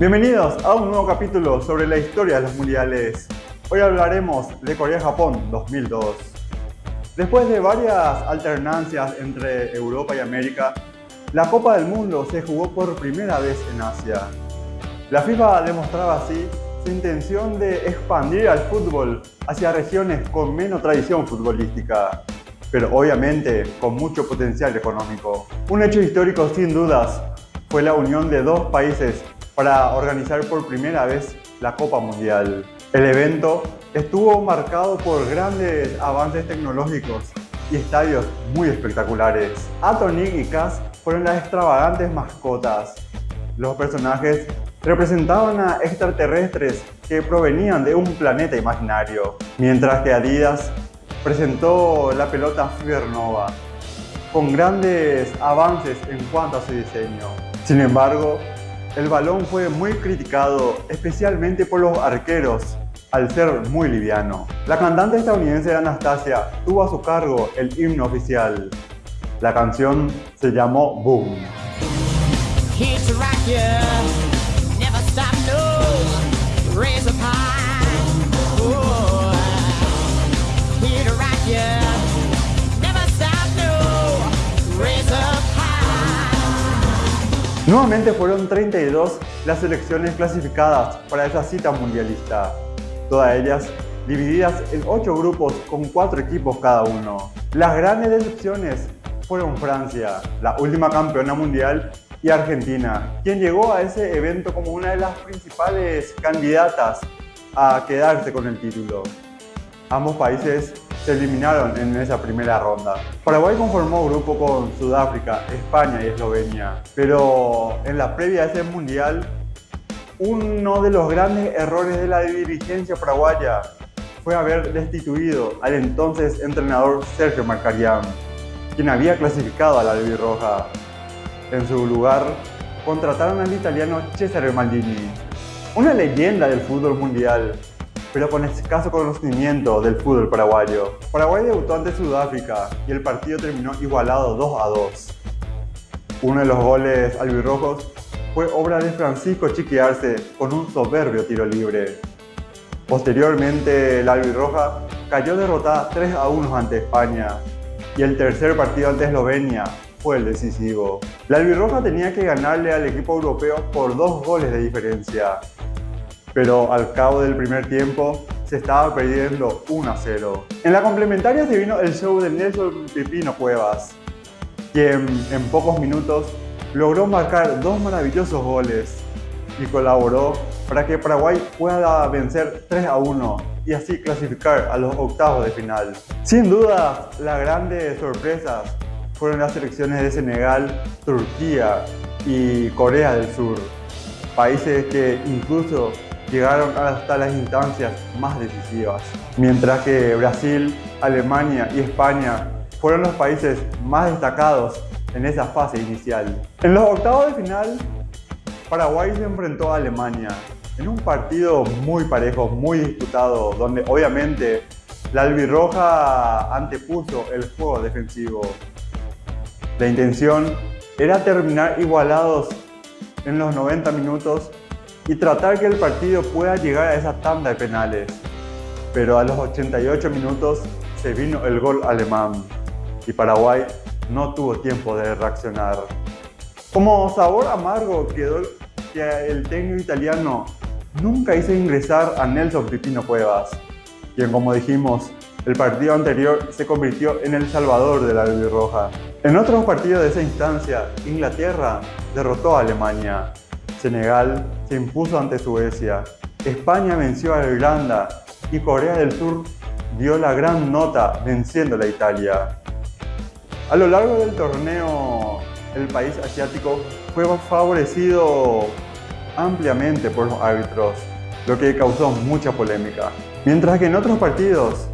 Bienvenidos a un nuevo capítulo sobre la historia de los mundiales. Hoy hablaremos de Corea-Japón 2002. Después de varias alternancias entre Europa y América, la Copa del Mundo se jugó por primera vez en Asia. La FIFA demostraba así su intención de expandir al fútbol hacia regiones con menos tradición futbolística, pero obviamente con mucho potencial económico. Un hecho histórico sin dudas fue la unión de dos países para organizar por primera vez la Copa Mundial. El evento estuvo marcado por grandes avances tecnológicos y estadios muy espectaculares. Atonic y Cass fueron las extravagantes mascotas. Los personajes representaban a extraterrestres que provenían de un planeta imaginario, mientras que Adidas presentó la pelota Fibernova, con grandes avances en cuanto a su diseño. Sin embargo, el balón fue muy criticado, especialmente por los arqueros, al ser muy liviano. La cantante estadounidense Anastasia tuvo a su cargo el himno oficial. La canción se llamó Boom. Nuevamente fueron 32 las selecciones clasificadas para esa cita mundialista, todas ellas divididas en 8 grupos con 4 equipos cada uno. Las grandes decepciones fueron Francia, la última campeona mundial, y Argentina, quien llegó a ese evento como una de las principales candidatas a quedarse con el título. Ambos países se eliminaron en esa primera ronda. Paraguay conformó grupo con Sudáfrica, España y Eslovenia, pero en la previa a ese mundial, uno de los grandes errores de la dirigencia paraguaya fue haber destituido al entonces entrenador Sergio Marcarián, quien había clasificado a la Roja. En su lugar, contrataron al italiano Cesare Maldini, una leyenda del fútbol mundial, pero con escaso conocimiento del fútbol paraguayo. Paraguay debutó ante Sudáfrica y el partido terminó igualado 2 a 2. Uno de los goles albirrojos fue obra de Francisco Chiquiarse con un soberbio tiro libre. Posteriormente, la albirroja cayó derrotada 3 a 1 ante España y el tercer partido ante Eslovenia fue el decisivo. La albirroja tenía que ganarle al equipo europeo por dos goles de diferencia, pero al cabo del primer tiempo se estaba perdiendo 1 a 0. En la complementaria se vino el show de Nelson Pepino Cuevas, quien en pocos minutos logró marcar dos maravillosos goles y colaboró para que Paraguay pueda vencer 3 a 1 y así clasificar a los octavos de final. Sin duda, las grandes sorpresas fueron las selecciones de Senegal, Turquía y Corea del Sur, países que incluso llegaron hasta las instancias más decisivas, mientras que Brasil, Alemania y España fueron los países más destacados en esa fase inicial. En los octavos de final, Paraguay se enfrentó a Alemania en un partido muy parejo, muy disputado, donde obviamente la albirroja antepuso el juego defensivo. La intención era terminar igualados en los 90 minutos y tratar que el partido pueda llegar a esa tanda de penales. Pero a los 88 minutos se vino el gol alemán y Paraguay no tuvo tiempo de reaccionar. Como sabor amargo quedó que el técnico italiano nunca hizo ingresar a Nelson Pipino Cuevas, quien como dijimos, el partido anterior se convirtió en el salvador de la Roja. En otros partidos de esa instancia, Inglaterra derrotó a Alemania, Senegal se impuso ante Suecia, España venció a Irlanda y Corea del Sur dio la gran nota venciendo a Italia. A lo largo del torneo, el país asiático fue favorecido ampliamente por los árbitros, lo que causó mucha polémica. Mientras que en otros partidos,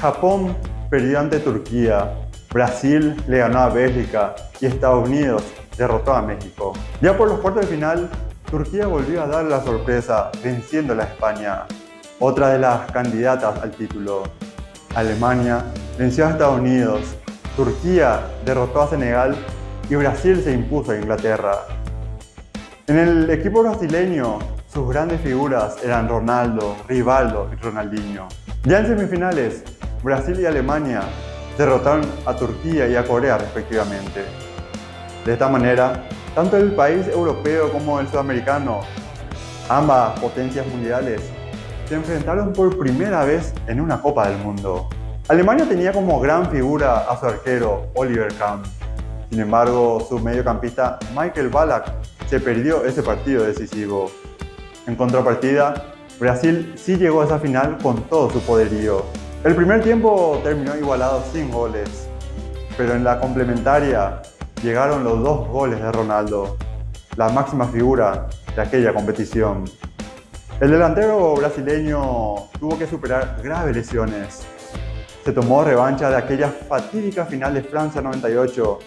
Japón perdió ante Turquía, Brasil le ganó a Bélgica y Estados Unidos derrotó a México. Ya por los cuartos de final, Turquía volvió a dar la sorpresa venciendo a España, otra de las candidatas al título. Alemania venció a Estados Unidos, Turquía derrotó a Senegal y Brasil se impuso a Inglaterra. En el equipo brasileño, sus grandes figuras eran Ronaldo, Rivaldo y Ronaldinho. Ya en semifinales, Brasil y Alemania derrotaron a Turquía y a Corea respectivamente. De esta manera, tanto el país europeo como el sudamericano, ambas potencias mundiales, se enfrentaron por primera vez en una Copa del Mundo. Alemania tenía como gran figura a su arquero Oliver Kahn. Sin embargo, su mediocampista Michael Ballack se perdió ese partido decisivo. En contrapartida, Brasil sí llegó a esa final con todo su poderío. El primer tiempo terminó igualado sin goles, pero en la complementaria llegaron los dos goles de Ronaldo, la máxima figura de aquella competición. El delantero brasileño tuvo que superar graves lesiones. Se tomó revancha de aquella fatídica final de Francia 98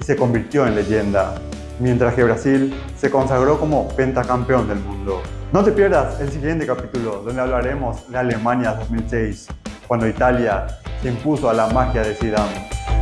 y se convirtió en leyenda, mientras que Brasil se consagró como pentacampeón del mundo. No te pierdas el siguiente capítulo donde hablaremos de Alemania 2006, cuando Italia se impuso a la magia de Zidane.